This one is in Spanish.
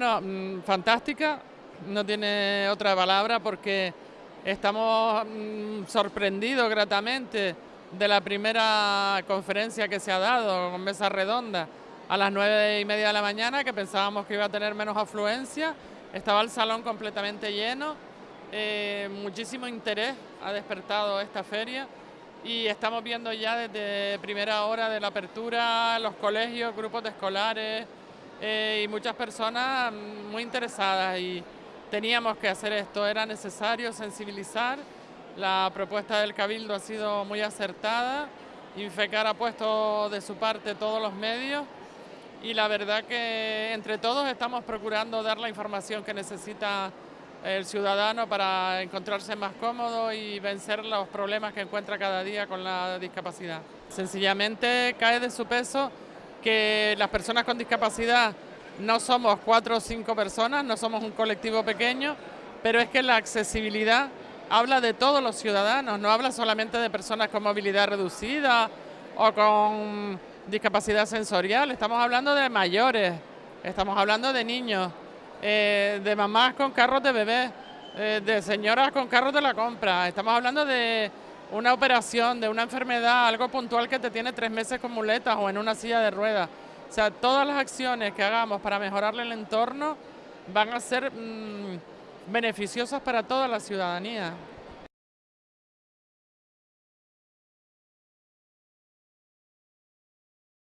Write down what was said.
Bueno, mm, fantástica, no tiene otra palabra porque estamos mm, sorprendidos gratamente de la primera conferencia que se ha dado con mesa redonda a las nueve y media de la mañana, que pensábamos que iba a tener menos afluencia. Estaba el salón completamente lleno, eh, muchísimo interés ha despertado esta feria y estamos viendo ya desde primera hora de la apertura los colegios, grupos de escolares eh, y muchas personas muy interesadas y teníamos que hacer esto, era necesario sensibilizar, la propuesta del Cabildo ha sido muy acertada, Infecar ha puesto de su parte todos los medios. Y la verdad que entre todos estamos procurando dar la información que necesita el ciudadano para encontrarse más cómodo y vencer los problemas que encuentra cada día con la discapacidad. Sencillamente cae de su peso que las personas con discapacidad no somos cuatro o cinco personas, no somos un colectivo pequeño, pero es que la accesibilidad habla de todos los ciudadanos, no habla solamente de personas con movilidad reducida o con discapacidad sensorial, estamos hablando de mayores, estamos hablando de niños, eh, de mamás con carros de bebé, eh, de señoras con carros de la compra. Estamos hablando de una operación, de una enfermedad, algo puntual que te tiene tres meses con muletas o en una silla de ruedas. O sea, todas las acciones que hagamos para mejorarle el entorno van a ser mm, beneficiosas para toda la ciudadanía.